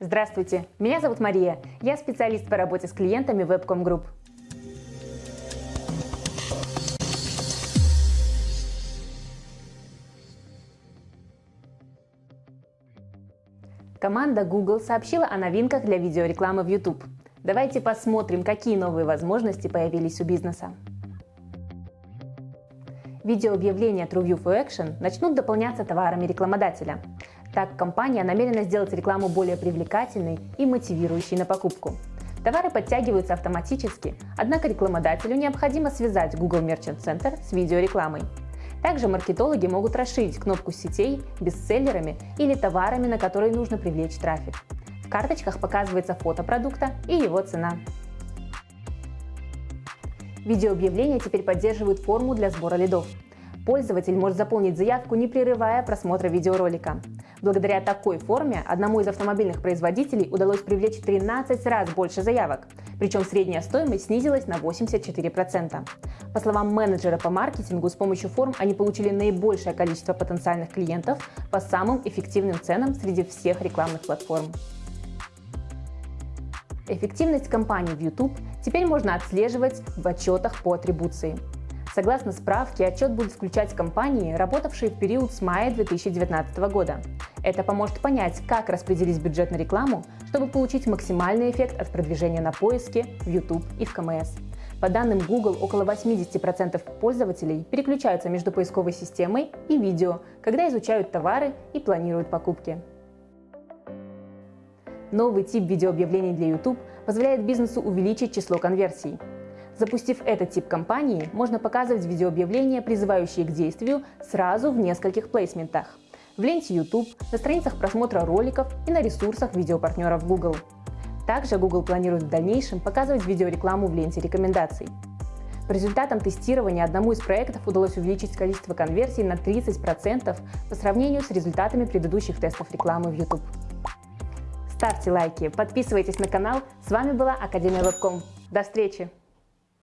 Здравствуйте, меня зовут Мария. Я специалист по работе с клиентами Webcom Group. Команда Google сообщила о новинках для видеорекламы в YouTube. Давайте посмотрим, какие новые возможности появились у бизнеса. Видеообъявления TrueView for Action начнут дополняться товарами рекламодателя. Так, компания намерена сделать рекламу более привлекательной и мотивирующей на покупку. Товары подтягиваются автоматически, однако рекламодателю необходимо связать Google Merchant Center с видеорекламой. Также маркетологи могут расширить кнопку сетей бестселлерами или товарами, на которые нужно привлечь трафик. В карточках показывается фото продукта и его цена. Видеообъявления теперь поддерживают форму для сбора лидов. Пользователь может заполнить заявку, не прерывая просмотра видеоролика. Благодаря такой форме одному из автомобильных производителей удалось привлечь в 13 раз больше заявок, причем средняя стоимость снизилась на 84%. По словам менеджера по маркетингу, с помощью форм они получили наибольшее количество потенциальных клиентов по самым эффективным ценам среди всех рекламных платформ. Эффективность компании в YouTube теперь можно отслеживать в отчетах по атрибуции. Согласно справке, отчет будет включать компании, работавшие в период с мая 2019 года. Это поможет понять, как распределить бюджет на рекламу, чтобы получить максимальный эффект от продвижения на поиске, в YouTube и в КМС. По данным Google, около 80% пользователей переключаются между поисковой системой и видео, когда изучают товары и планируют покупки. Новый тип видеообъявлений для YouTube позволяет бизнесу увеличить число конверсий. Запустив этот тип кампании, можно показывать видеообъявления, призывающие к действию, сразу в нескольких плейсментах. В ленте YouTube, на страницах просмотра роликов и на ресурсах видеопартнеров Google. Также Google планирует в дальнейшем показывать видеорекламу в ленте рекомендаций. По результатам тестирования одному из проектов удалось увеличить количество конверсий на 30% по сравнению с результатами предыдущих тестов рекламы в YouTube. Ставьте лайки, подписывайтесь на канал. С вами была Академия Вебком. До встречи!